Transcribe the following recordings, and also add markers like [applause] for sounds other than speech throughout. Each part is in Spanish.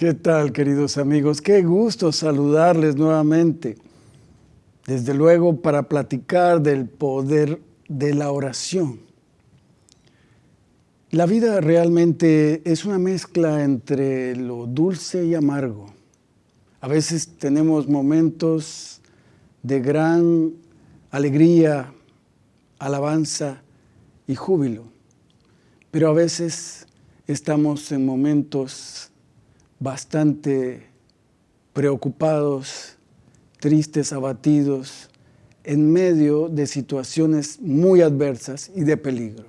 ¿Qué tal, queridos amigos? Qué gusto saludarles nuevamente. Desde luego para platicar del poder de la oración. La vida realmente es una mezcla entre lo dulce y amargo. A veces tenemos momentos de gran alegría, alabanza y júbilo, pero a veces estamos en momentos bastante preocupados, tristes, abatidos, en medio de situaciones muy adversas y de peligro.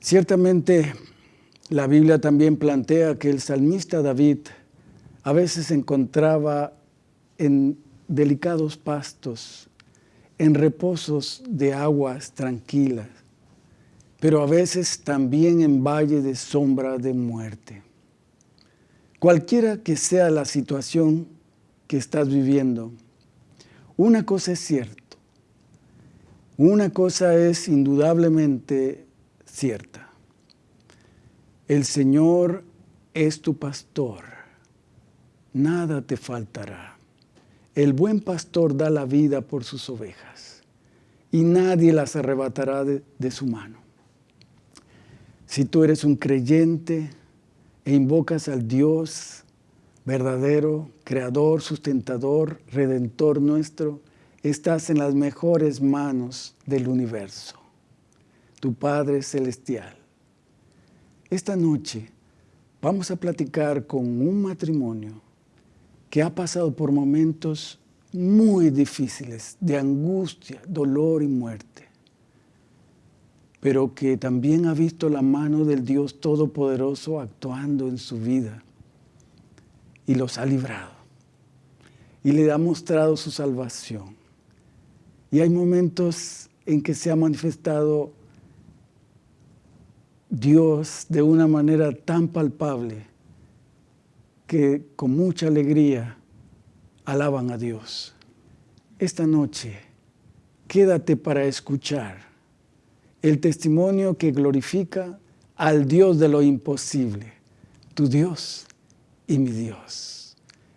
Ciertamente, la Biblia también plantea que el salmista David a veces se encontraba en delicados pastos, en reposos de aguas tranquilas, pero a veces también en valle de sombra de muerte. Cualquiera que sea la situación que estás viviendo, una cosa es cierto, una cosa es indudablemente cierta. El Señor es tu pastor, nada te faltará. El buen pastor da la vida por sus ovejas y nadie las arrebatará de, de su mano. Si tú eres un creyente e invocas al Dios verdadero, creador, sustentador, redentor nuestro, estás en las mejores manos del universo tu Padre Celestial. Esta noche vamos a platicar con un matrimonio que ha pasado por momentos muy difíciles de angustia, dolor y muerte, pero que también ha visto la mano del Dios Todopoderoso actuando en su vida y los ha librado y le ha mostrado su salvación. Y hay momentos en que se ha manifestado Dios de una manera tan palpable que con mucha alegría alaban a Dios. Esta noche, quédate para escuchar el testimonio que glorifica al Dios de lo imposible, tu Dios y mi Dios.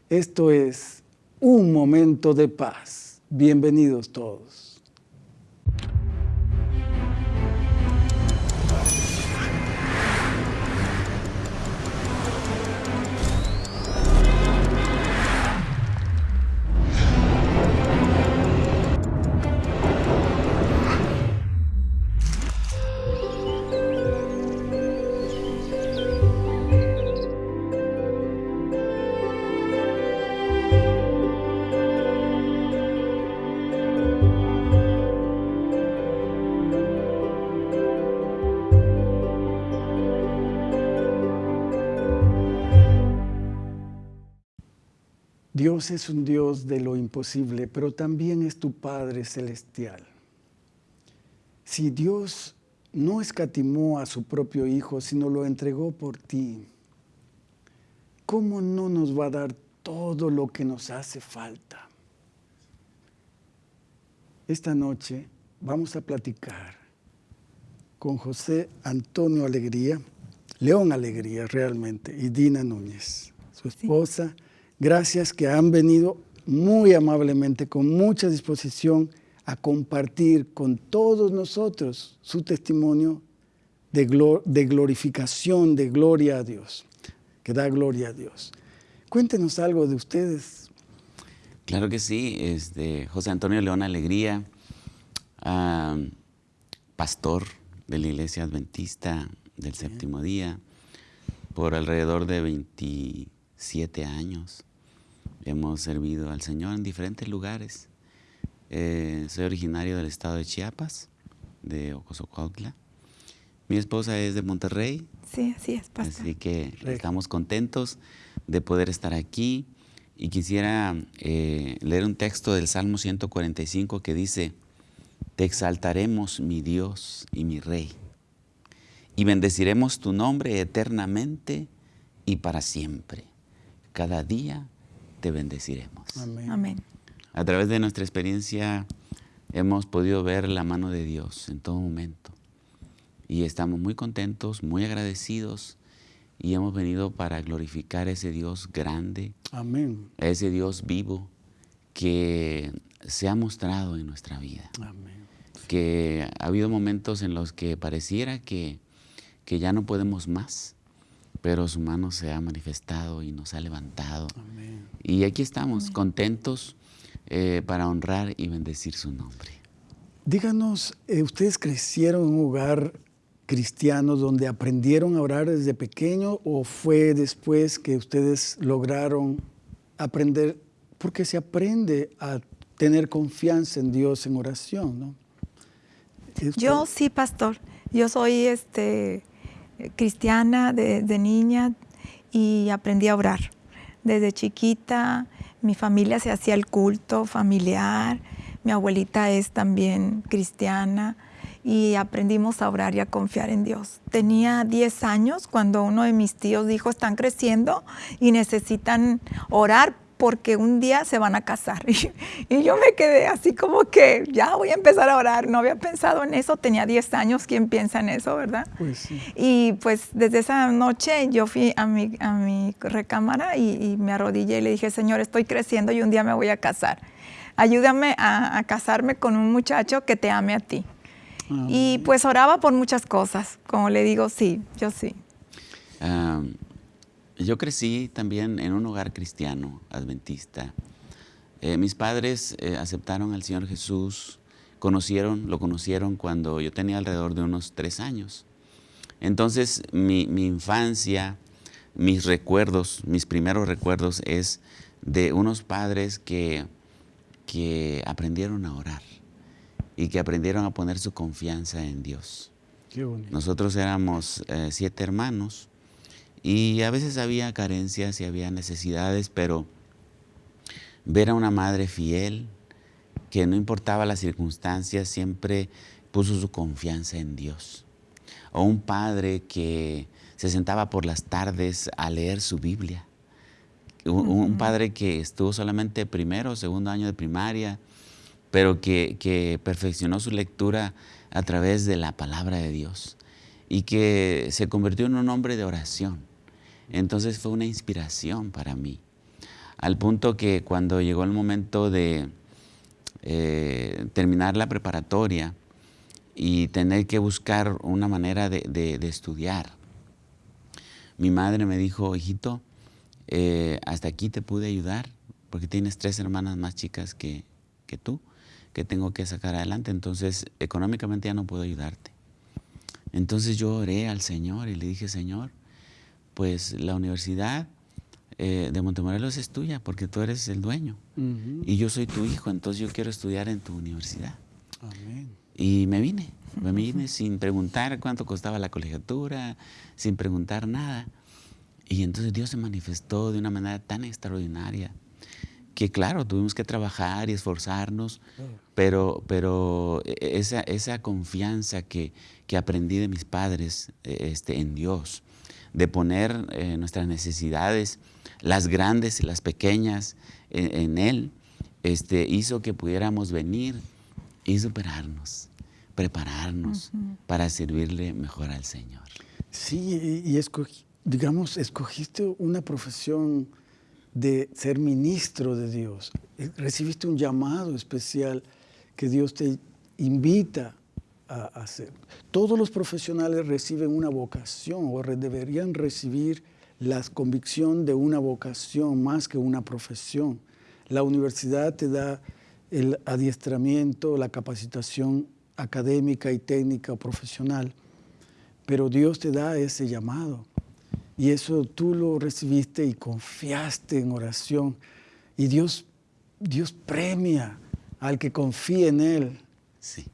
Esto es un momento de paz. Bienvenidos todos. Dios es un Dios de lo imposible, pero también es tu Padre Celestial. Si Dios no escatimó a su propio Hijo, sino lo entregó por ti, ¿cómo no nos va a dar todo lo que nos hace falta? Esta noche vamos a platicar con José Antonio Alegría, León Alegría realmente, y Dina Núñez, su esposa. Gracias que han venido muy amablemente, con mucha disposición a compartir con todos nosotros su testimonio de, glorificación, de gloria a Dios, que da gloria a Dios. Cuéntenos algo de ustedes. Claro que sí, este, José Antonio León Alegría, pastor de la Iglesia Adventista del Séptimo Día, por alrededor de 27 años. Hemos servido al Señor en diferentes lugares. Eh, soy originario del estado de Chiapas, de Ocosocuautla. Mi esposa es de Monterrey. Sí, así es, pastor. Así que estamos contentos de poder estar aquí. Y quisiera eh, leer un texto del Salmo 145 que dice, Te exaltaremos, mi Dios y mi Rey, y bendeciremos tu nombre eternamente y para siempre. Cada día te bendeciremos. Amén. A través de nuestra experiencia hemos podido ver la mano de Dios en todo momento. Y estamos muy contentos, muy agradecidos y hemos venido para glorificar a ese Dios grande, Amén. a ese Dios vivo que se ha mostrado en nuestra vida. Amén. Que ha habido momentos en los que pareciera que, que ya no podemos más, pero su mano se ha manifestado y nos ha levantado. Amén. Y aquí estamos, contentos eh, para honrar y bendecir su nombre. Díganos, eh, ¿ustedes crecieron en un hogar cristiano donde aprendieron a orar desde pequeño o fue después que ustedes lograron aprender? Porque se aprende a tener confianza en Dios en oración, ¿no? Yo sí, pastor. Yo soy este, cristiana desde niña y aprendí a orar. Desde chiquita mi familia se hacía el culto familiar, mi abuelita es también cristiana y aprendimos a orar y a confiar en Dios. Tenía 10 años cuando uno de mis tíos dijo, están creciendo y necesitan orar porque un día se van a casar. [laughs] Y, yo me quedé así como que ya voy a empezar a orar. No había pensado en eso, tenía 10 años, ¿quién piensa en eso, verdad? Pues sí. Y pues desde esa noche yo fui a mi, a mi recámara y, me arrodillé y le dije, Señor, estoy creciendo y un día me voy a casar. Ayúdame a, casarme con un muchacho que te ame a ti. Y pues oraba por muchas cosas, como le digo, sí, yo sí. Yo crecí también en un hogar cristiano, adventista. Eh, mis padres eh, aceptaron al Señor Jesús, conocieron, lo conocieron cuando yo tenía alrededor de unos tres años. Entonces mi, infancia, mis recuerdos, mis primeros recuerdos es de unos padres que, que aprendieron a orar y que aprendieron a poner su confianza en Dios. Nosotros éramos eh, siete hermanos y a veces había carencias y había necesidades, pero ver a una madre fiel, que no importaba las circunstancias, siempre puso su confianza en Dios. O un padre que se sentaba por las tardes a leer su Biblia. Un, padre que estuvo solamente primero o segundo año de primaria, pero que, que perfeccionó su lectura a través de la palabra de Dios y que se convirtió en un hombre de oración entonces fue una inspiración para mí, al punto que cuando llegó el momento de eh, terminar la preparatoria y tener que buscar una manera de, estudiar, mi madre me dijo, hijito, eh, hasta aquí te pude ayudar porque tienes tres hermanas más chicas que, que tú, que tengo que sacar adelante, entonces económicamente ya no puedo ayudarte. Entonces yo oré al Señor y le dije, Señor, pues la universidad eh, de Montemorelos es tuya porque tú eres el dueño y yo soy tu hijo, entonces yo quiero estudiar en tu universidad. Y me vine, me vine sin preguntar cuánto costaba la colegiatura, sin preguntar nada. Y entonces Dios se manifestó de una manera tan extraordinaria que claro, tuvimos que trabajar y esforzarnos, pero, pero e, e, esa, esa confianza que, que aprendí de mis padres e, este, en Dios, de poner eh, nuestras necesidades, las grandes y las pequeñas, en, Él, este, hizo que pudiéramos venir y superarnos, prepararnos para servirle mejor al Señor. Sí, y digamos, escogiste una profesión de ser ministro de Dios. Eh, recibiste un llamado especial que Dios te invita hacer. Todos los profesionales reciben una vocación o deberían recibir la convicción de una vocación más que una profesión. La universidad te da el adiestramiento, la capacitación académica y técnica profesional, pero Dios te da ese llamado. Y eso tú lo recibiste y confiaste en oración. Y Dios, Dios premia al que confía en Él.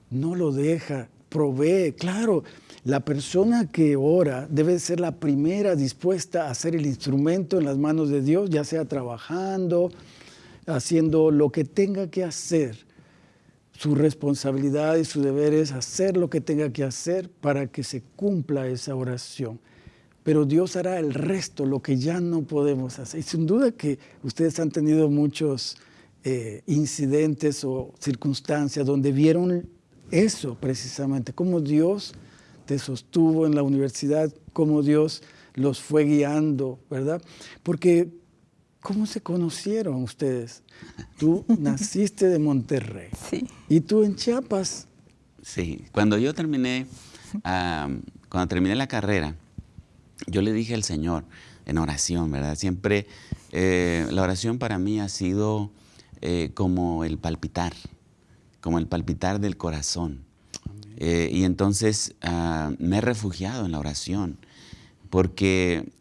No lo deja, provee. Claro, la persona que ora debe ser la primera dispuesta a ser el instrumento en las manos de Dios, ya sea trabajando, haciendo lo que tenga que hacer. Su responsabilidad y su deber es hacer lo que tenga que hacer para que se cumpla esa oración. Pero Dios hará el resto, lo que ya no podemos hacer. Y sin duda que ustedes han tenido muchos eh, incidentes o circunstancias donde vieron eso precisamente, cómo Dios te sostuvo en la universidad, cómo Dios los fue guiando, ¿verdad? Porque, ¿cómo se conocieron ustedes? Tú [laughs] naciste de Monterrey. Sí. ¿Y tú en Chiapas? Sí, cuando yo terminé, [laughs] cuando terminé la carrera, yo le dije al Señor en oración, ¿verdad? Siempre eh, la oración para mí ha sido eh, como el palpitar, como el palpitar del corazón. Eh, y entonces ah, me he refugiado en la oración, porque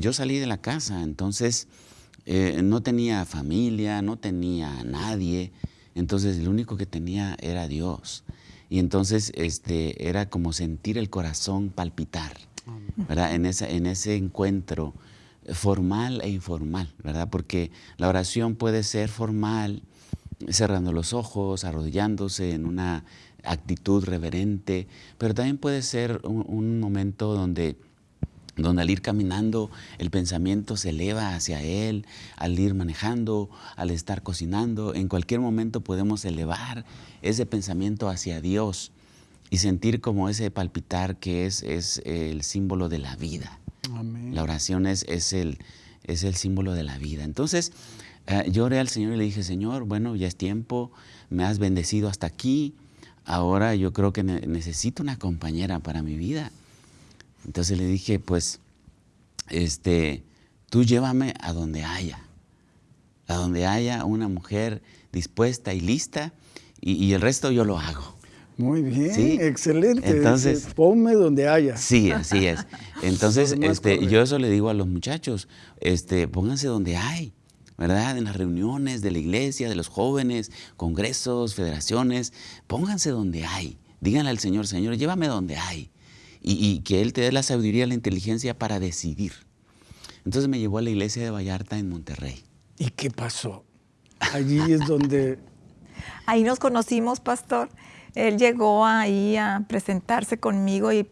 yo salí de la casa, entonces no tenía familia, no tenía nadie, entonces lo único que tenía era Dios. Y entonces este, era como sentir el corazón palpitar, En, ese encuentro formal e informal, ¿verdad? Porque la oración puede ser formal, cerrando los ojos, arrodillándose en una actitud reverente, pero también puede ser un, momento donde al ir caminando el pensamiento se eleva hacia Él, al ir manejando, al estar cocinando, en cualquier momento podemos elevar ese pensamiento hacia Dios y sentir como ese palpitar que es, es el símbolo de la vida. La oración es, es, el, es el símbolo de la vida. Entonces, eh, yo oré al Señor y le dije, Señor, bueno, ya es tiempo, me has bendecido hasta aquí, ahora yo creo que necesito una compañera para mi vida. Entonces le dije, pues, este, tú llévame a donde haya, a donde haya una mujer dispuesta y lista, y el resto yo lo hago. Muy bien, excelente. Entonces, ponme donde haya. Sí, así es. [laughs] Entonces, este, yo eso le digo a los muchachos, este, pónganse donde hay, ¿verdad? En las reuniones de la iglesia, de los jóvenes, congresos, federaciones, pónganse donde hay. Díganle al Señor, Señor, llévame donde hay. Y, y que Él te dé la sabiduría, la inteligencia para decidir. Entonces me llevó a la iglesia de Vallarta en Monterrey. ¿Y qué pasó? Allí es donde... [laughs] Ahí nos conocimos, pastor él llegó ahí a presentarse conmigo y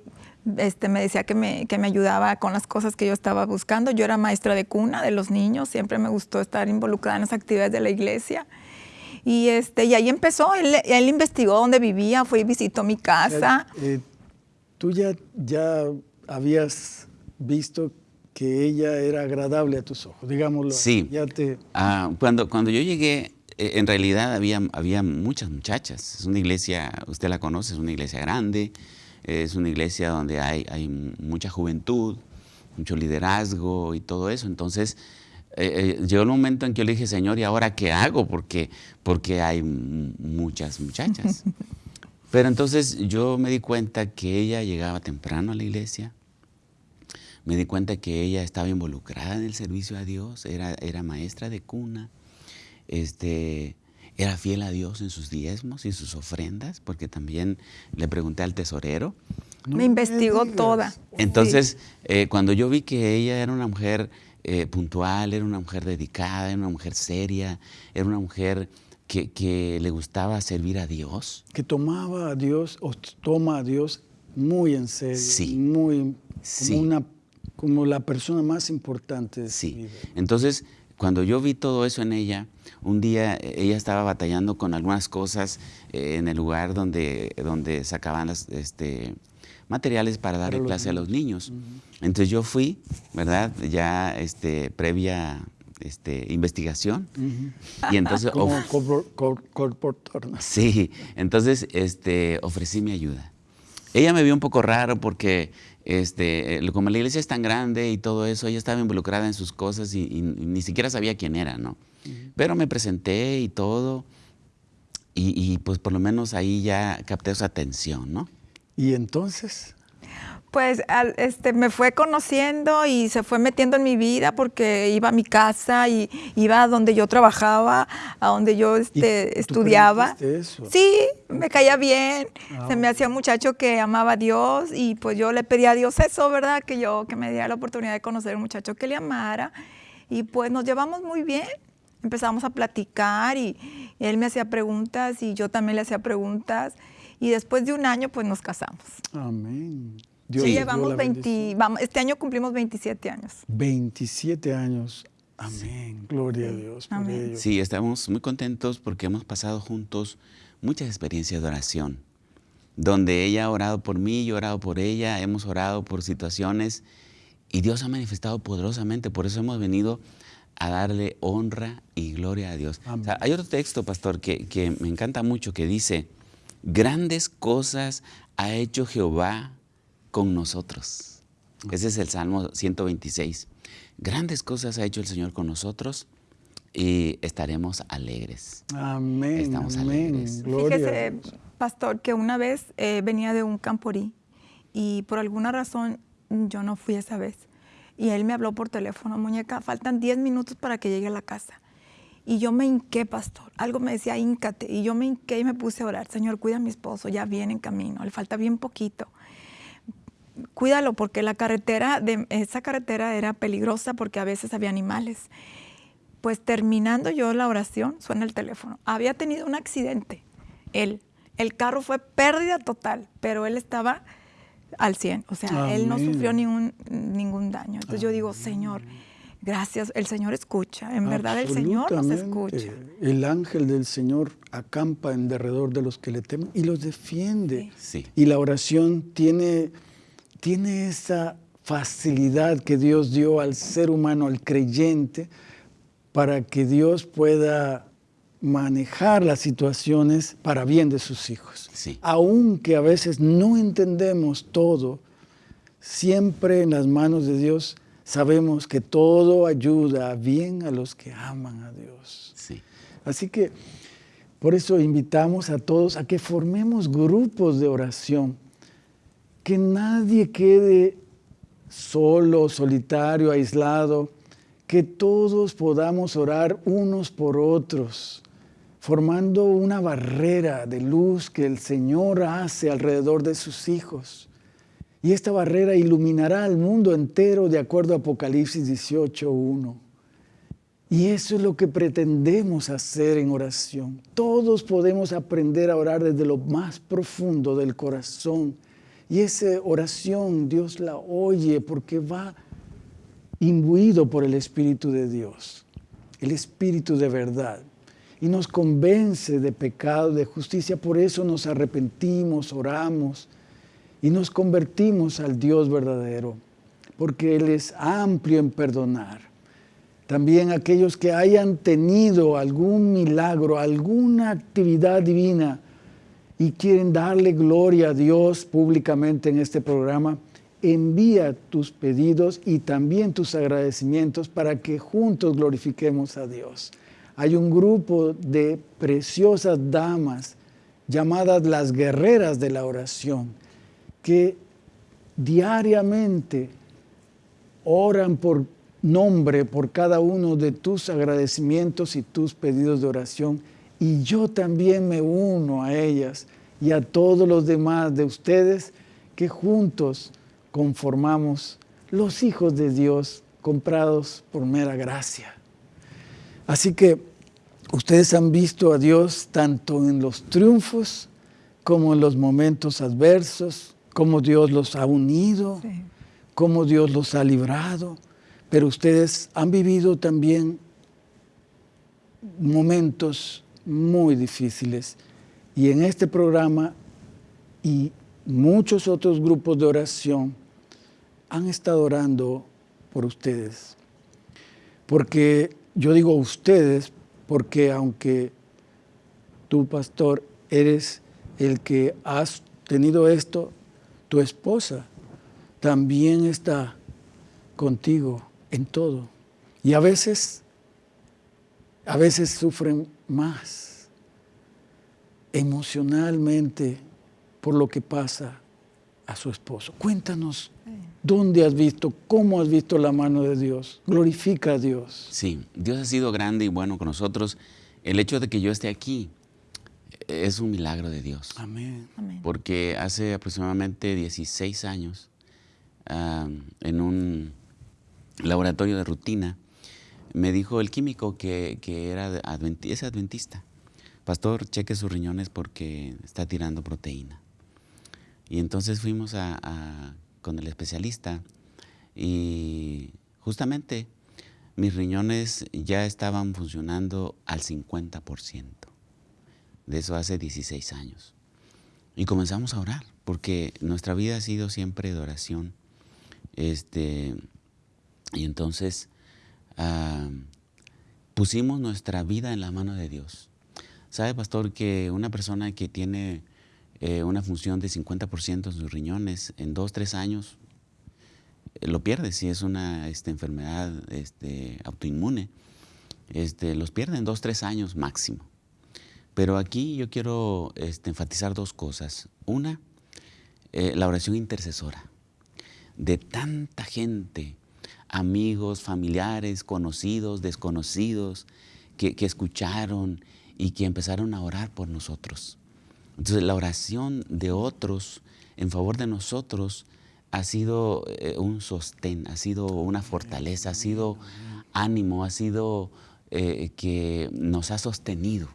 este, me decía que me, que me ayudaba con las cosas que yo estaba buscando. Yo era maestra de cuna de los niños, siempre me gustó estar involucrada en las actividades de la iglesia. Y, este, y ahí empezó, él, él investigó dónde vivía, fue y visitó mi casa. Eh, eh, ¿Tú ya, ya habías visto que ella era agradable a tus ojos, digámoslo? Sí. Ya te... Ah, cuando, cuando yo llegué, en realidad había, había muchas muchachas. Es una iglesia, usted la conoce, es una iglesia grande, es una iglesia donde hay, hay mucha juventud, mucho liderazgo y todo eso. Entonces, eh, eh, llegó el momento en que yo le dije, Señor, ¿y ahora qué hago? Porque, porque hay muchas muchachas. [laughs] Pero entonces yo me di cuenta que ella llegaba temprano a la iglesia, me di cuenta que ella estaba involucrada en el servicio a Dios, era, era maestra de cuna, este, era fiel a Dios en sus diezmos y sus ofrendas, porque también le pregunté al tesorero. me investigó toda. Entonces, eh, cuando yo vi que ella era una mujer eh, puntual, era una mujer dedicada, era una mujer seria, era una mujer que, le gustaba servir a Dios. Que tomaba a Dios o toma a Dios muy en serio. Sí. Muy como, Una, como la persona más importante de sí. vida. Entonces, cuando yo vi todo eso en ella, un día eh, ella estaba batallando con algunas cosas eh, en el lugar donde, donde sacaban las, este, materiales para darle clase a los niños. Entonces yo fui, ¿verdad? Ya este, previa este, investigación. Y entonces... [laughs] Como Sí, entonces este, ofrecí mi ayuda. Ella me vio un poco raro porque este, como la iglesia es tan grande y todo eso, ella estaba involucrada en sus cosas y, ni siquiera sabía quién era, ¿no? Pero me presenté y todo, y, pues por lo menos ahí ya capté su atención, ¿no? ¿Y entonces? Pues este, me fue conociendo y se fue metiendo en mi vida porque iba a mi casa y iba a donde yo trabajaba, a donde yo este, estudiaba. Eso? Sí, me caía bien, ah, se me hacía un muchacho que amaba a Dios y pues yo le pedía a Dios eso, ¿verdad? Que yo, que me diera la oportunidad de conocer a un muchacho que le amara y pues nos llevamos muy bien. Empezamos a platicar y él me hacía preguntas y yo también le hacía preguntas y después de un año pues nos casamos. Amén sí, llevamos 20, vamos, este año cumplimos 27 años. 27 años. Amén. Gloria a Dios por ello. Sí, estamos muy contentos porque hemos pasado juntos muchas experiencias de oración, donde ella ha orado por mí, yo he orado por ella, hemos orado por situaciones Y Dios ha manifestado poderosamente, por eso hemos venido a darle honra y gloria a Dios. hay otro texto, pastor, que, que me encanta mucho, que dice, grandes cosas ha hecho Jehová con nosotros. Ese es el Salmo 126. Grandes cosas ha hecho el Señor con nosotros y estaremos alegres. Amén. Estamos alegres. Fíjese, pastor, que una vez eh, venía de un camporí y por alguna razón yo no fui esa vez. Y él me habló por teléfono, muñeca, faltan 10 minutos para que llegue a la casa. Y yo me hinqué, pastor. Algo me decía, híncate. Y yo me hinqué y me puse a orar. Señor, cuida a mi esposo, ya viene en camino, le falta bien poquito. Cuídalo porque la carretera, de, esa carretera era peligrosa porque a veces había animales. Pues terminando yo la oración, suena el teléfono. Había tenido un accidente, él. El carro fue pérdida total, pero él estaba al 100. O sea, él no sufrió ningún, ningún daño. Entonces yo digo, Señor, Gracias, el Señor escucha, en verdad el Señor nos escucha. El ángel del Señor acampa en derredor de los que le temen y los defiende. Y la oración tiene, tiene esa facilidad que Dios dio al ser humano, al creyente, para que Dios pueda manejar las situaciones para bien de sus hijos. Aunque a veces no entendemos todo, siempre en las manos de Dios sabemos que todo ayuda bien a los que aman a Dios. Sí. Así que por eso invitamos a todos a que formemos grupos de oración, que nadie quede solo, solitario, aislado, que todos podamos orar unos por otros, formando una barrera de luz que el Señor hace alrededor de sus hijos. Y esta barrera iluminará al mundo entero de acuerdo a Apocalipsis 18.1. Y eso es lo que pretendemos hacer en oración. Todos podemos aprender a orar desde lo más profundo del corazón. Y esa oración Dios la oye porque va imbuido por el Espíritu de Dios, el Espíritu de verdad. Y nos convence de pecado, de justicia. Por eso nos arrepentimos, oramos y nos convertimos al Dios verdadero, porque Él es amplio en perdonar. También aquellos que hayan tenido algún milagro, alguna actividad divina y quieren darle gloria a Dios públicamente en este programa, envía tus pedidos y también tus agradecimientos para que juntos glorifiquemos a Dios. Hay un grupo de preciosas damas llamadas las guerreras de la oración que diariamente oran por nombre por cada uno de tus agradecimientos y tus pedidos de oración. Y yo también me uno a ellas y a todos los demás de ustedes que juntos conformamos los hijos de Dios comprados por mera gracia. Así que ustedes han visto a Dios tanto en los triunfos como en los momentos adversos, cómo Dios los ha unido, cómo Dios los ha librado, pero ustedes han vivido también momentos muy difíciles. Y en este programa y muchos otros grupos de oración han estado orando por ustedes. Porque yo digo ustedes, porque aunque tú, pastor, eres el que has tenido esto, tu esposa también está contigo en todo. Y a veces, a veces sufren más emocionalmente por lo que pasa a su esposo. Cuéntanos dónde has visto, cómo has visto la mano de Dios. Glorifica a Dios. Sí, Dios ha sido grande y bueno con nosotros. El hecho de que yo esté aquí es un milagro de Dios. Amén. Porque hace aproximadamente 16 años, en un laboratorio de rutina, me dijo el químico que, era es adventista. Pastor, cheque sus riñones porque está tirando proteína. Y entonces fuimos con el especialista y justamente mis riñones ya estaban funcionando al 50% de eso hace 16 años. Y comenzamos a orar, porque nuestra vida ha sido siempre de oración. Este, Y entonces ah, pusimos nuestra vida en la mano de Dios. ¿Sabe, pastor, que una persona que tiene eh, una función de 50% en sus riñones, en dos, tres años, eh, lo pierde si es una este, enfermedad este, autoinmune. Este, los pierde en dos, tres años máximo. Pero aquí yo quiero este, enfatizar dos cosas. Una, eh, la oración intercesora de tanta gente, amigos, familiares, conocidos, desconocidos, que, escucharon y que empezaron a orar por nosotros. Entonces la oración de otros en favor de nosotros ha sido eh, un sostén, ha sido una fortaleza, ha sido ánimo, ha sido eh, que nos ha sostenido,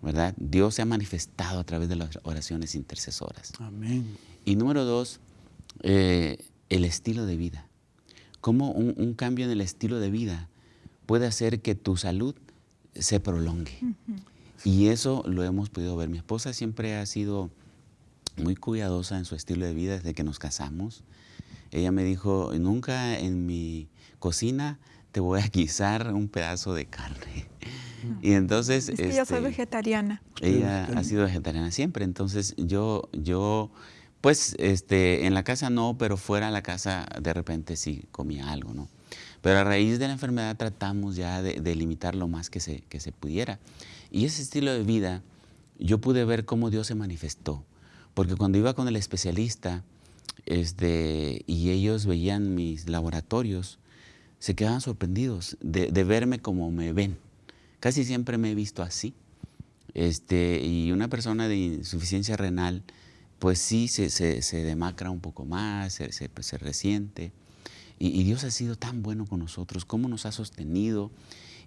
¿verdad? Dios se ha manifestado a través de las oraciones intercesoras. Amén. Y número dos, eh, el estilo de vida. Cómo un, cambio en el estilo de vida puede hacer que tu salud se prolongue. Y eso lo hemos podido ver. Mi esposa siempre ha sido muy cuidadosa en su estilo de vida desde que nos casamos. Ella me dijo, nunca en mi cocina te voy a guisar un pedazo de carne. Y entonces... Es que yo soy este, vegetariana. Ella ha sido vegetariana siempre, entonces yo, yo pues este, en la casa no, pero fuera de la casa de repente sí comía algo, ¿no? Pero a raíz de la enfermedad tratamos ya de, limitar lo más que se, que se pudiera. Y ese estilo de vida, yo pude ver cómo Dios se manifestó. Porque cuando iba con el especialista este, y ellos veían mis laboratorios, se quedaban sorprendidos de, de, verme como me ven. Casi siempre me he visto así. Este, y una persona de insuficiencia renal, pues sí se, se, demacra un poco más, se, se, pues, resiente. Y, Dios ha sido tan bueno con nosotros, cómo nos ha sostenido.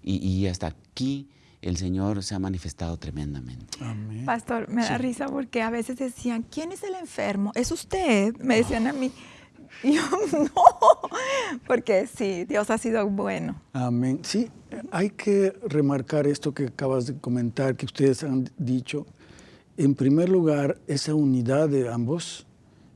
Y, hasta aquí el Señor se ha manifestado tremendamente. Pastor, me da risa porque a veces decían, ¿quién es el enfermo? ¿Es usted? Me decían a mí. [laughs] Y yo, no, [laughs] porque sí, Dios ha sido bueno. Amén. Sí, hay que remarcar esto que acabas de comentar, que ustedes han dicho, en primer lugar, esa unidad de ambos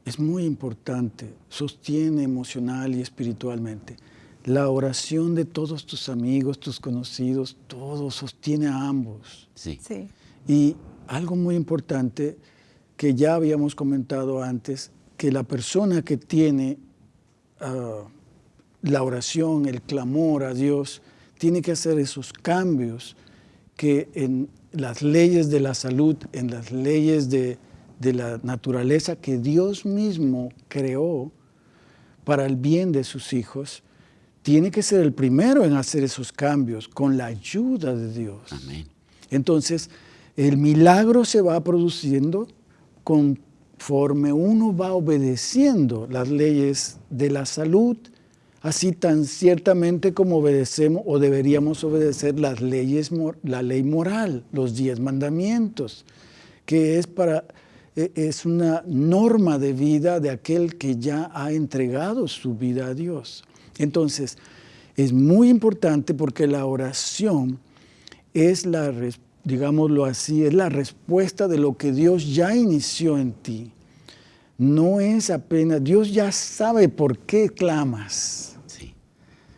es muy importante, sostiene emocional y espiritualmente. La oración de todos tus amigos, tus conocidos, todo sostiene a ambos. Sí. sí. Y algo muy importante que ya habíamos comentado antes, que la persona que tiene ah, la oración, el clamor a Dios, tiene que hacer esos cambios que en las leyes de la salud, en las leyes de, la naturaleza que Dios mismo creó para el bien de sus hijos, tiene que ser el primero en hacer esos cambios con la ayuda de Dios. Amén. Entonces, el milagro se va produciendo conforme uno va obedeciendo las leyes de la salud así tan ciertamente como obedecemos o deberíamos obedecer las leyes, la ley moral, los diez mandamientos, que es, para, e, es una norma de vida de aquel que ya ha entregado su vida a Dios. Entonces, es muy importante porque la oración es la, digámoslo así, es la respuesta de lo que Dios ya inició en ti. No es apenas, Dios ya sabe por qué clamas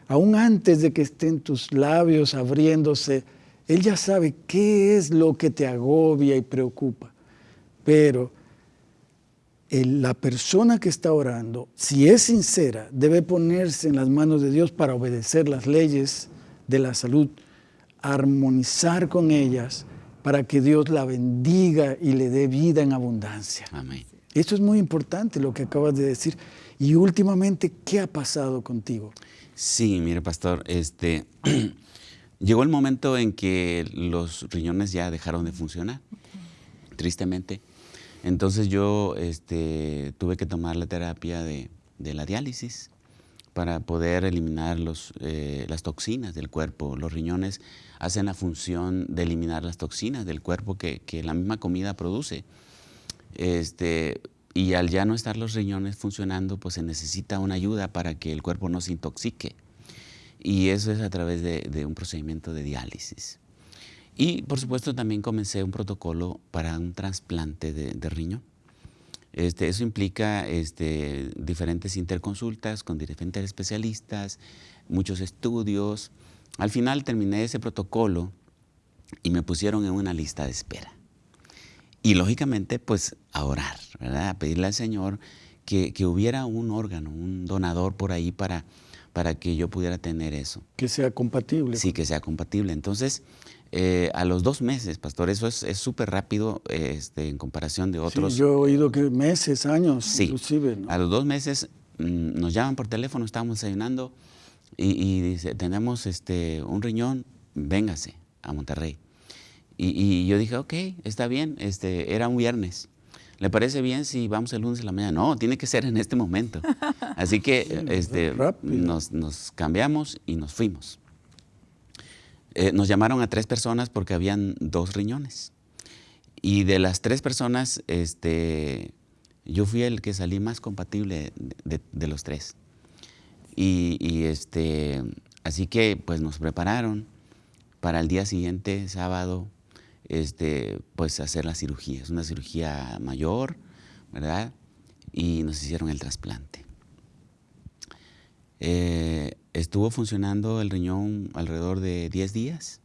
aún antes de que estén tus labios abriéndose, Él ya sabe qué es lo que te agobia y preocupa. Pero la persona que está orando, si es sincera, debe ponerse en las manos de Dios para obedecer las leyes de la salud, armonizar con ellas para que Dios la bendiga y le dé vida en abundancia. Amén. Esto es muy importante lo que acabas de decir. Y últimamente, ¿qué ha pasado contigo? Sí, mire, pastor, este, [clears throat] llegó el momento en que los riñones ya dejaron de funcionar, tristemente. Entonces yo este, tuve que tomar la terapia de, la diálisis para poder eliminar los, eh, las toxinas del cuerpo. Los riñones hacen la función de eliminar las toxinas del cuerpo que, que la misma comida produce. Este, y al ya no estar los riñones funcionando, pues se necesita una ayuda para que el cuerpo no se intoxique. Y eso es a través de, un procedimiento de diálisis. Y por supuesto también comencé un protocolo para un trasplante de, riñón. Este, eso implica este, diferentes interconsultas con diferentes especialistas, muchos estudios. Al final terminé ese protocolo y me pusieron en una lista de espera. Y lógicamente, pues a orar, ¿verdad? A pedirle al Señor que, hubiera un órgano, un donador por ahí para, para que yo pudiera tener eso. Que sea compatible. Sí, que sea compatible. Entonces, eh, a los dos meses, pastor, eso es súper rápido este, en comparación de otros. Sí, yo he oído que meses, años, sí, inclusive. A los dos meses mm, nos llaman por teléfono, estábamos desayunando y, dice, tenemos este, un riñón, véngase a Monterrey. Y, yo dije, ok, está bien, este, era un viernes. ¿Le parece bien si vamos el lunes a la mañana? No, tiene que ser en este momento. [laughs] Así que este, nos, nos cambiamos y nos fuimos. Eh, nos llamaron a tres personas porque habían dos riñones. Y de las tres personas, este, yo fui el que salí más compatible de, los tres. Y, este, así que pues nos prepararon para el día siguiente, sábado, este, pues hacer la cirugía. Es una cirugía mayor, ¿verdad? Y nos hicieron el trasplante. Eh, estuvo funcionando el riñón alrededor de 10 días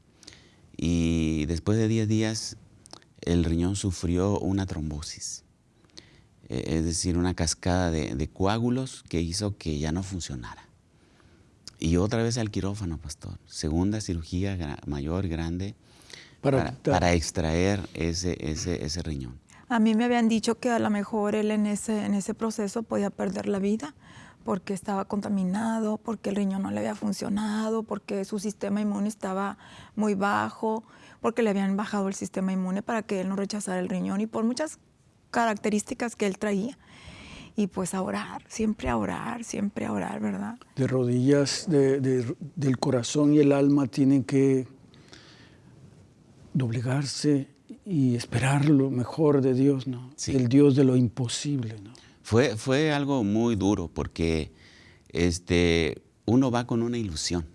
y después de 10 días el riñón sufrió una trombosis, e, es decir, una cascada de, coágulos que hizo que ya no funcionara. Y otra vez al quirófano, pastor. Segunda cirugía mayor, grande, para, para, extraer ese, ese, ese, riñón. A mí me habían dicho que a lo mejor él en ese, en ese proceso podía perder la vida porque estaba contaminado, porque el riñón no le había funcionado, porque su sistema inmune estaba muy bajo, porque le habían bajado el sistema inmune para que él no rechazara el riñón y por muchas características que él traía. Y pues a orar, siempre a orar, siempre a orar, ¿verdad? De rodillas, del corazón y el alma tienen que doblegarse y esperar lo mejor de Dios, ¿no? El Dios de lo imposible, ¿no? Fue, fue algo muy duro porque este, uno va con una ilusión.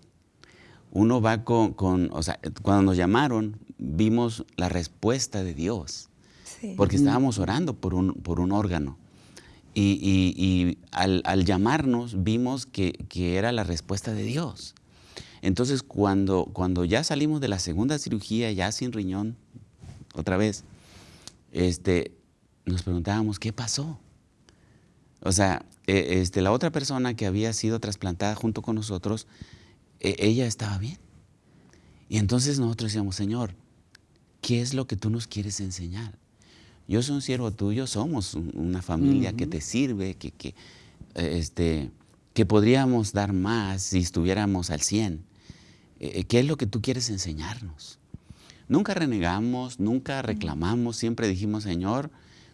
Uno va con, o sea, cuando nos llamaron, vimos la respuesta de Dios. Porque estábamos orando por un, por un órgano. Y, al, llamarnos vimos que, era la respuesta de Dios. Entonces, cuando, cuando ya salimos de la segunda cirugía, ya sin riñón, otra vez, este, nos preguntábamos, ¿qué pasó? O sea, e, este, la otra persona que había sido trasplantada junto con nosotros, e, ella estaba bien. Y entonces nosotros decíamos, Señor, ¿qué es lo que tú nos quieres enseñar? Yo soy un siervo tuyo, somos una familia que te sirve, que, que, este, que podríamos dar más si estuviéramos al 100. E, ¿Qué es lo que tú quieres enseñarnos? Nunca renegamos, nunca reclamamos, siempre dijimos, Señor,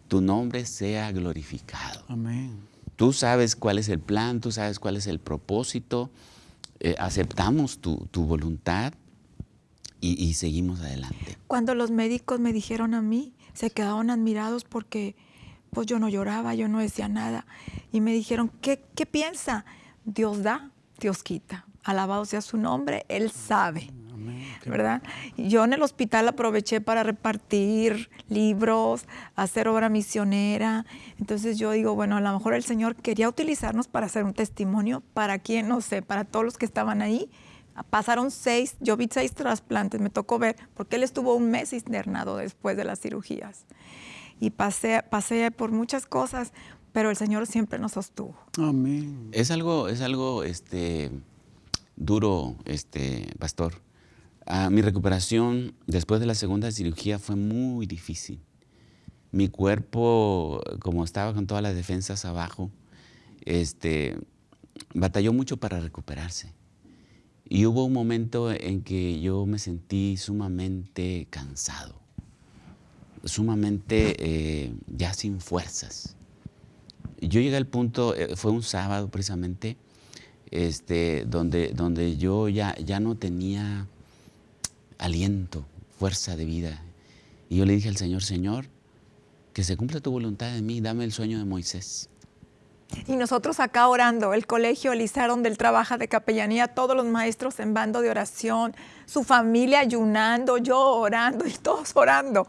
tu nombre sea glorificado. Amén. Tú sabes cuál es el plan, tú sabes cuál es el propósito, eh, aceptamos tu, voluntad y, seguimos adelante. Cuando los médicos me dijeron a mí, se quedaron admirados porque pues yo no lloraba, yo no decía nada. Y me dijeron, ¿qué, qué piensa? Dios da, Dios quita. Alabado sea su nombre, Él sabe. ¿verdad? Yo en el hospital aproveché para repartir libros, hacer obra misionera. Entonces yo digo, bueno, a lo mejor el Señor quería utilizarnos para hacer un testimonio para quién, no sé, para todos los que estaban ahí. Pasaron seis, yo vi seis trasplantes, me tocó ver, porque él estuvo un mes internado después de las cirugías. Y pasé, pasé por muchas cosas, pero el Señor siempre nos sostuvo. Amén. Es algo, es algo este, duro, este, pastor Ah, mi recuperación después de la segunda cirugía fue muy difícil. Mi cuerpo, como estaba con todas las defensas abajo, este, batalló mucho para recuperarse. Y hubo un momento en que yo me sentí sumamente cansado, sumamente eh, ya sin fuerzas. Yo llegué al punto, eh, fue un sábado precisamente, este, donde, donde yo ya, ya no tenía aliento, fuerza de vida. Y yo le dije al Señor, Señor, que se cumpla tu voluntad en mí, dame el sueño de Moisés. Y nosotros acá orando, el colegio Elizar, donde él trabaja de capellanía, todos los maestros en bando de oración, su familia ayunando, yo orando y todos orando.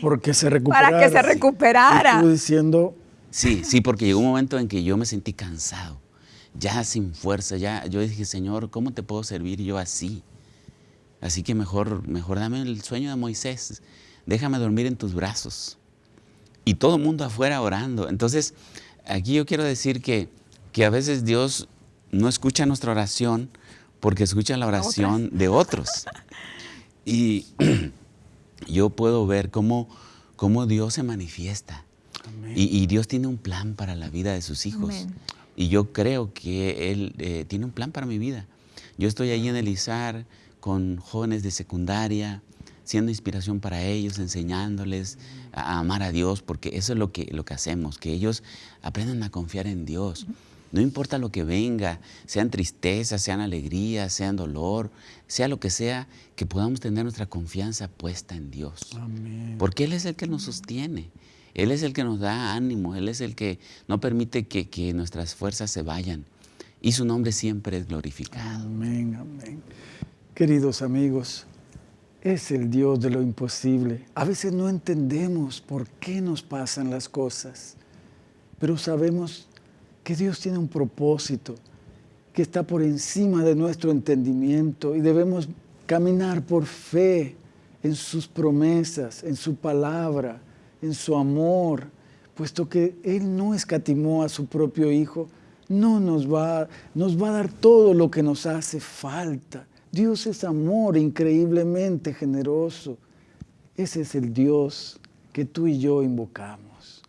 Porque se recuperara. Para que se recuperara. Estuve diciendo, Sí, sí, porque llegó un momento en que yo me sentí cansado, ya sin fuerza, ya yo dije, Señor, ¿cómo te puedo servir yo así? Así que mejor, mejor dame el sueño de Moisés, déjame dormir en tus brazos. Y todo el mundo afuera orando. Entonces, aquí yo quiero decir que, que a veces Dios no escucha nuestra oración porque escucha la oración de otros. Y [clears throat] yo puedo ver cómo, cómo Dios se manifiesta. Y, Dios tiene un plan para la vida de sus hijos. Y yo creo que Él eh, tiene un plan para mi vida. Yo estoy ahí en el ISAR con jóvenes de secundaria, siendo inspiración para ellos, enseñándoles a amar a Dios, porque eso es lo que, lo que hacemos, que ellos aprendan a confiar en Dios. No importa lo que venga, sean tristezas, sean alegrías, sean dolor, sea lo que sea, que podamos tener nuestra confianza puesta en Dios. Porque Él es el que nos sostiene. Él es el que nos da ánimo, Él es el que no permite que, que nuestras fuerzas se vayan. Y su nombre siempre es glorificado. Amén, amén. Queridos amigos, es el Dios de lo imposible. A veces no entendemos por qué nos pasan las cosas, pero sabemos que Dios tiene un propósito que está por encima de nuestro entendimiento y debemos caminar por fe en sus promesas, en su palabra, en su amor, puesto que Él no escatimó a su propio Hijo, no nos va, nos va a dar todo lo que nos hace falta. Dios es amor increíblemente generoso. Ese es el Dios que tú y yo invocamos.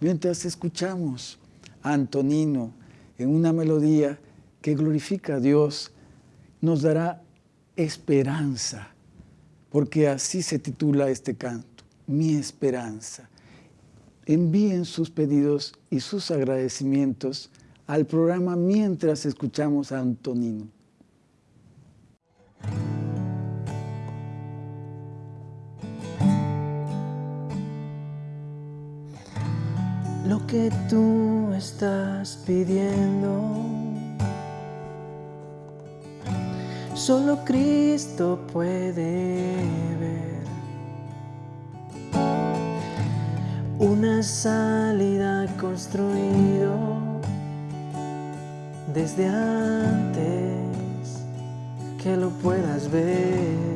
Mientras escuchamos Antonino en una melodía que glorifica a Dios, nos dará esperanza, porque así se titula este canto, Mi esperanza. Envíen sus pedidos y sus agradecimientos al programa mientras escuchamos a Antonino. lo que tú estás pidiendo. Solo Cristo puede ver una salida construido desde antes que lo puedas ver.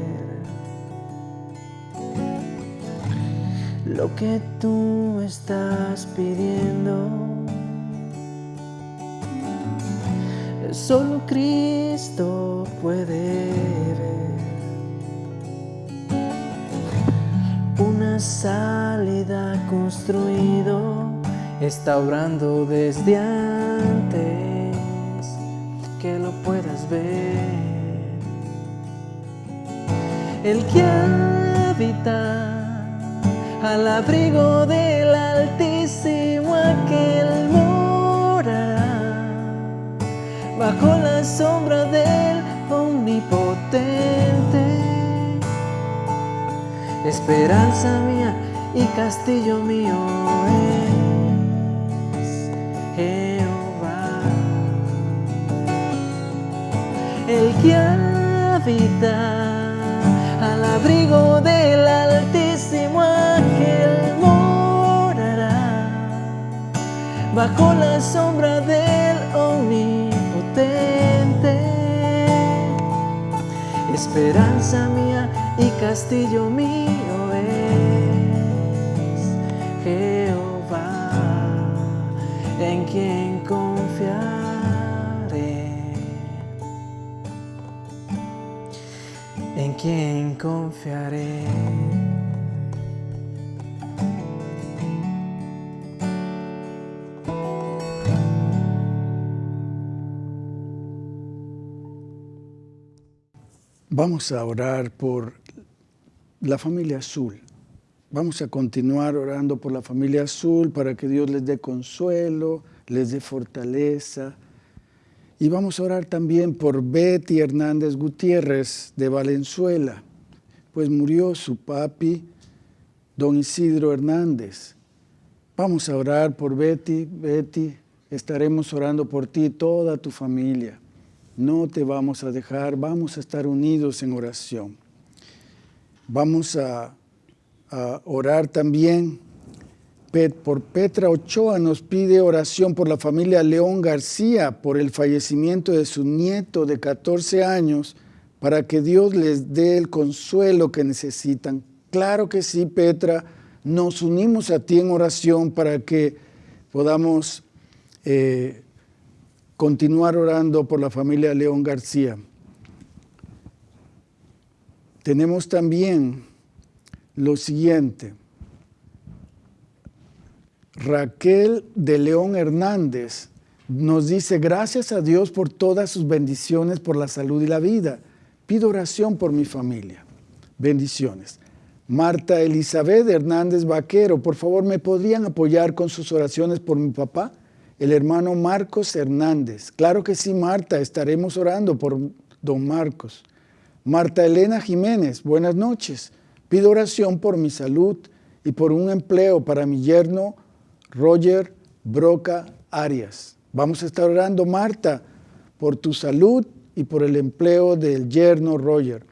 lo que tú estás pidiendo. Solo Cristo puede ver construido, está obrando desde antes que lo puedas ver. El que habita al abrigo del Altísimo aquel morará, bajo la sombra del Omnipotente. Esperanza mía y castillo mío es Jehová, el que habita al abrigo del Altísimo bajo la sombra del omnipotente. Esperanza mía y castillo mío en quien confiaré. En quien confiaré. Vamos a orar por la familia azul. Vamos a continuar orando por la familia azul para que Dios les dé consuelo, les dé fortaleza. Y vamos a orar también por Betty Hernández Gutiérrez de Valenzuela, pues murió su papi, don Isidro Hernández. Vamos a orar por Betty. Betty, estaremos orando por ti, toda tu familia no te vamos a dejar, vamos a estar unidos en oración. Vamos a, orar también por Petra Ochoa nos pide oración por la familia León García por el fallecimiento de su nieto de 14 años para que Dios les dé el consuelo que necesitan. Claro que sí, Petra, nos unimos a ti en oración para que podamos eh, continuar orando por la familia León García. Tenemos también lo siguiente. Raquel de León Hernández nos dice, gracias a Dios por todas sus bendiciones, por la salud y la vida. Pido oración por mi familia. Bendiciones. Marta Elizabeth Hernández Vaquero, por favor, ¿me podrían apoyar con sus oraciones por mi papá? El hermano Marcos Hernández. Claro que sí, Marta, estaremos orando por don Marcos. Marta Elena Jiménez, buenas noches. Pido oración por mi salud y por un empleo para mi yerno Roger Broca Arias. Vamos a estar orando, Marta, por tu salud y por el empleo del yerno Roger.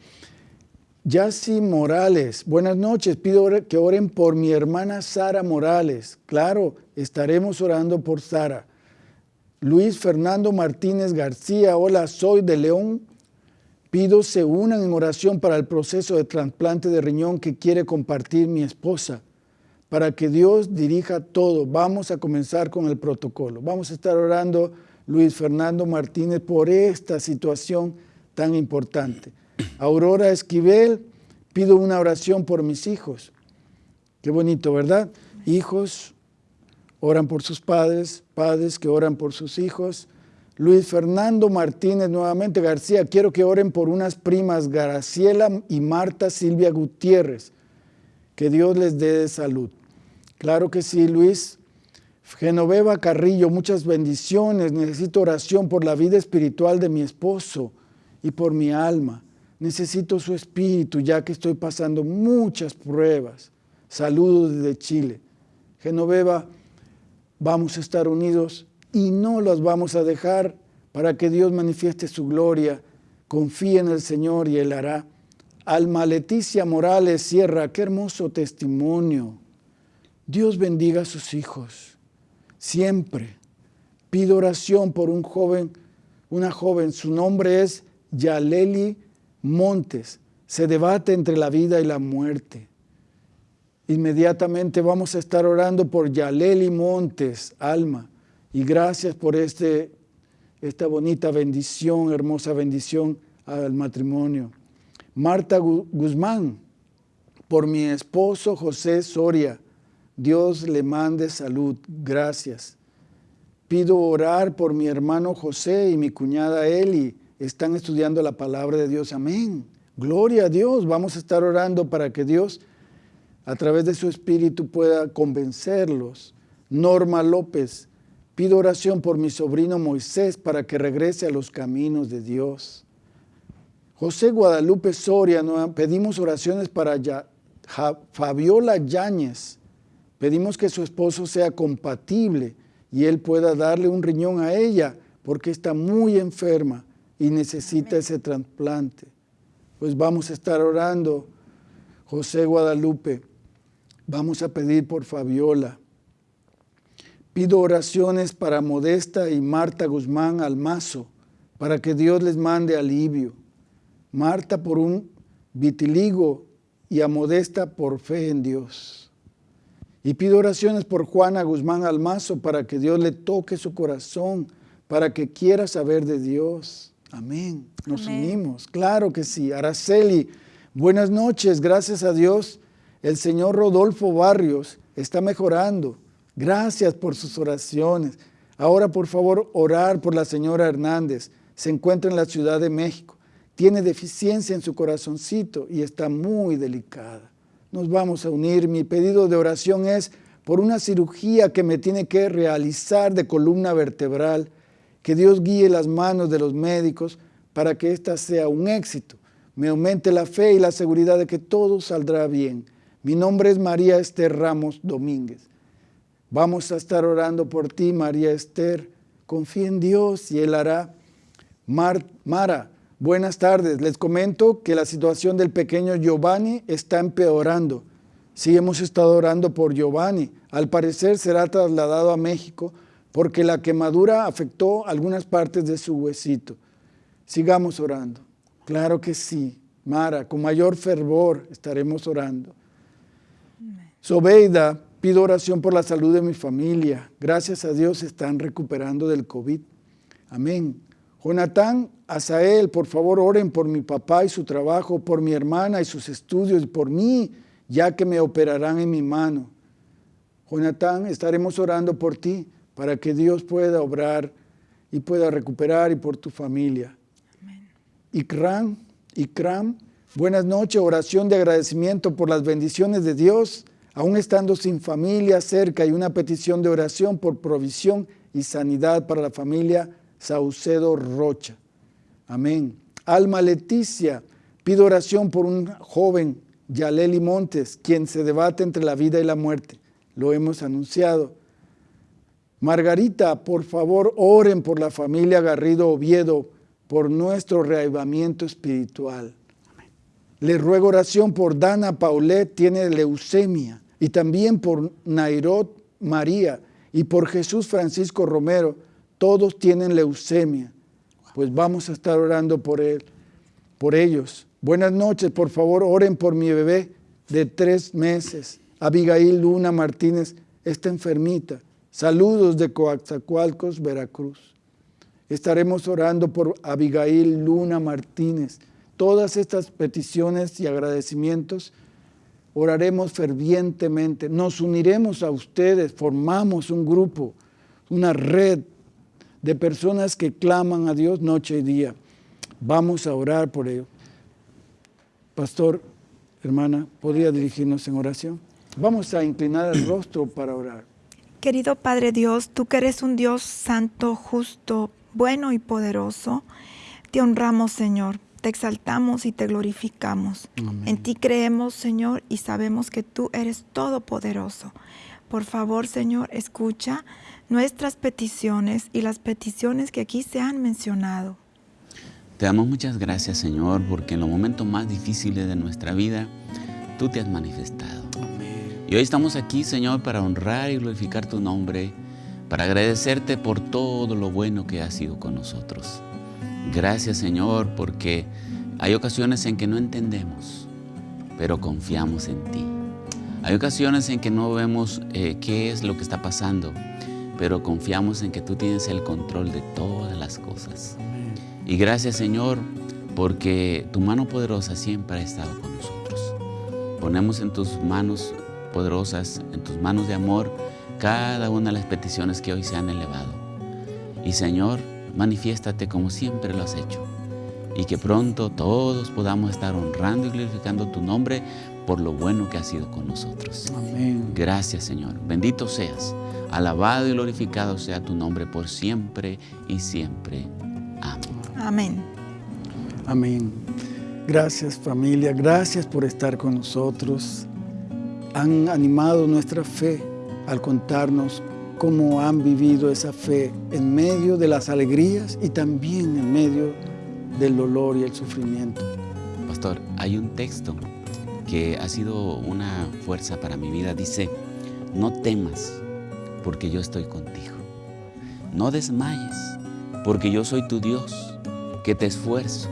Yassi Morales, buenas noches. Pido que oren por mi hermana Sara Morales. Claro, estaremos orando por Sara. Luis Fernando Martínez García, hola, soy de León. Pido se unan en oración para el proceso de trasplante de riñón que quiere compartir mi esposa para que Dios dirija todo. Vamos a comenzar con el protocolo. Vamos a estar orando, Luis Fernando Martínez, por esta situación tan importante. Aurora Esquivel, pido una oración por mis hijos. Qué bonito, ¿verdad? Hijos oran por sus padres, padres que oran por sus hijos. Luis Fernando Martínez, nuevamente García, quiero que oren por unas primas, Graciela y Marta Silvia Gutiérrez. Que Dios les dé salud. Claro que sí, Luis. Genoveva Carrillo, muchas bendiciones. Necesito oración por la vida espiritual de mi esposo y por mi alma. Necesito su espíritu ya que estoy pasando muchas pruebas. Saludos desde Chile. Genoveva, vamos a estar unidos y no los vamos a dejar para que Dios manifieste su gloria. Confía en el Señor y Él hará. Alma Leticia Morales Sierra, qué hermoso testimonio. Dios bendiga a sus hijos. Siempre pido oración por un joven, una joven, su nombre es Yaleli Montes. Se debate entre la vida y la muerte. Inmediatamente vamos a estar orando por Yaleli Montes, alma. Y gracias por este, esta bonita bendición, hermosa bendición al matrimonio. Marta Guzmán, por mi esposo José Soria. Dios le mande salud. Gracias. Pido orar por mi hermano José y mi cuñada Eli. Están estudiando la palabra de Dios. Amén. Gloria a Dios. Vamos a estar orando para que Dios, a través de su Espíritu, pueda convencerlos. Norma López. Pido oración por mi sobrino Moisés para que regrese a los caminos de Dios. José Guadalupe Soria, pedimos oraciones para Fabiola Yáñez. Pedimos que su esposo sea compatible y él pueda darle un riñón a ella porque está muy enferma y necesita ese trasplante. Pues vamos a estar orando, José Guadalupe. Vamos a pedir por Fabiola. Pido oraciones para Modesta y Marta Guzmán Almazo, para que Dios les mande alivio. Marta por un vitiligo y a Modesta por fe en Dios. Y pido oraciones por Juana Guzmán Almazo para que Dios le toque su corazón, para que quiera saber de Dios. Amén. Nos unimos. Claro que sí. Araceli, buenas noches. Gracias a Dios. El señor Rodolfo Barrios está mejorando. Gracias por sus oraciones. Ahora, por favor, orar por la señora Hernández. Se encuentra en la Ciudad de México tiene deficiencia en su corazoncito y está muy delicada. Nos vamos a unir. Mi pedido de oración es por una cirugía que me tiene que realizar de columna vertebral, que Dios guíe las manos de los médicos para que ésta sea un éxito. Me aumente la fe y la seguridad de que todo saldrá bien. Mi nombre es María Esther Ramos Domínguez. Vamos a estar orando por ti, María Esther. Confía en Dios y Él hará. Mara, Buenas tardes, les comento que la situación del pequeño Giovanni está empeorando. Sí, hemos estado orando por Giovanni. Al parecer será trasladado a México porque la quemadura afectó algunas partes de su huesito. Sigamos orando. Claro que sí. Mara, con mayor fervor estaremos orando. Sobeida, pido oración por la salud de mi familia. Gracias a Dios están recuperando del COVID. Amén. Jonatán, Asael, por favor oren por mi papá y su trabajo, por mi hermana y sus estudios, y por mí, ya que me operarán en mi mano. Jonatán, estaremos orando por ti para que Dios pueda obrar y pueda recuperar y por tu familia. Amén. Ikram, Ikram, buenas noches, oración de agradecimiento por las bendiciones de Dios, aún estando sin familia cerca y una petición de oración por provisión y sanidad para la familia Saucedo Rocha. Amén. Alma Leticia, pido oración por un joven, Yaleli Montes, quien se debate entre la vida y la muerte. Lo hemos anunciado. Margarita, por favor, oren por la familia Garrido Oviedo, por nuestro reavivamiento espiritual. Le ruego oración por Dana Paulet, tiene leucemia, y también por Nairot María, y por Jesús Francisco Romero, todos tienen leucemia. Pues vamos a estar orando por él, por ellos. Buenas noches, por favor, oren por mi bebé de tres meses. Abigail Luna Martínez está enfermita. Saludos de Coaxacualcos, Veracruz. Estaremos orando por Abigail Luna Martínez. Todas estas peticiones y agradecimientos oraremos fervientemente. Nos uniremos a ustedes, formamos un grupo, una red de personas que claman a Dios noche y día. Vamos a orar por ello. Pastor, hermana, ¿podría dirigirnos en oración? Vamos a inclinar el rostro para orar. Querido Padre Dios, tú que eres un Dios santo, justo, bueno y poderoso, te honramos, Señor, te exaltamos y te glorificamos. En ti creemos, Señor, y sabemos que tú eres todopoderoso. Por favor, Señor, escucha nuestras peticiones y las peticiones que aquí se han mencionado. Te damos muchas gracias, Señor, porque en los momentos más difíciles de nuestra vida, tú te has manifestado. Y hoy estamos aquí, Señor, para honrar y glorificar tu nombre, para agradecerte por todo lo bueno que has sido con nosotros. Gracias, Señor, porque hay ocasiones en que no entendemos, pero confiamos en ti. Hay ocasiones en que no vemos eh, qué es lo que está pasando, pero confiamos en que tú tienes el control de todas las cosas. Y gracias Señor, porque tu mano poderosa siempre ha estado con nosotros. Ponemos en tus manos poderosas, en tus manos de amor, cada una de las peticiones que hoy se han elevado. Y Señor, manifiéstate como siempre lo has hecho. Y que pronto todos podamos estar honrando y glorificando tu nombre por lo bueno que has sido con nosotros. Amén. Gracias Señor. Bendito seas. Alabado y glorificado sea tu nombre por siempre y siempre. Amén. Amén. Amén. Gracias familia, gracias por estar con nosotros. Han animado nuestra fe al contarnos cómo han vivido esa fe en medio de las alegrías y también en medio del dolor y el sufrimiento. Pastor, hay un texto que ha sido una fuerza para mi vida. Dice, no temas porque yo estoy contigo. No desmayes, porque yo soy tu Dios, que te esfuerzo,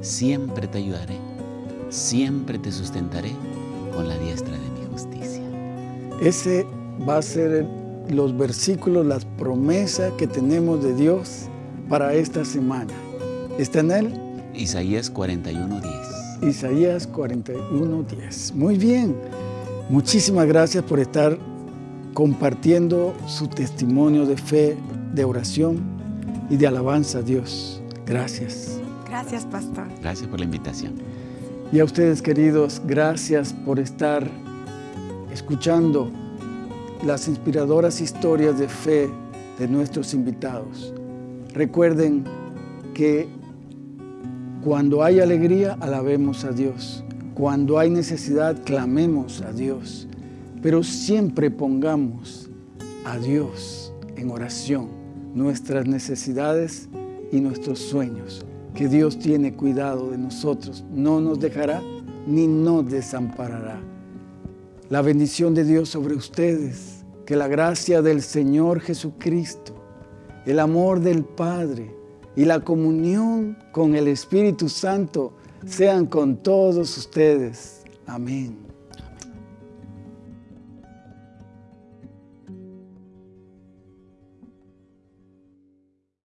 siempre te ayudaré, siempre te sustentaré con la diestra de mi justicia. Ese va a ser los versículos, las promesas que tenemos de Dios para esta semana. ¿Está en él? Isaías 41.10. Isaías 41.10. Muy bien. Muchísimas gracias por estar compartiendo su testimonio de fe, de oración y de alabanza a Dios. Gracias. Gracias, pastor. Gracias por la invitación. Y a ustedes, queridos, gracias por estar escuchando las inspiradoras historias de fe de nuestros invitados. Recuerden que cuando hay alegría, alabemos a Dios. Cuando hay necesidad, clamemos a Dios pero siempre pongamos a Dios en oración nuestras necesidades y nuestros sueños, que Dios tiene cuidado de nosotros, no nos dejará ni nos desamparará. La bendición de Dios sobre ustedes, que la gracia del Señor Jesucristo, el amor del Padre y la comunión con el Espíritu Santo sean con todos ustedes. Amén.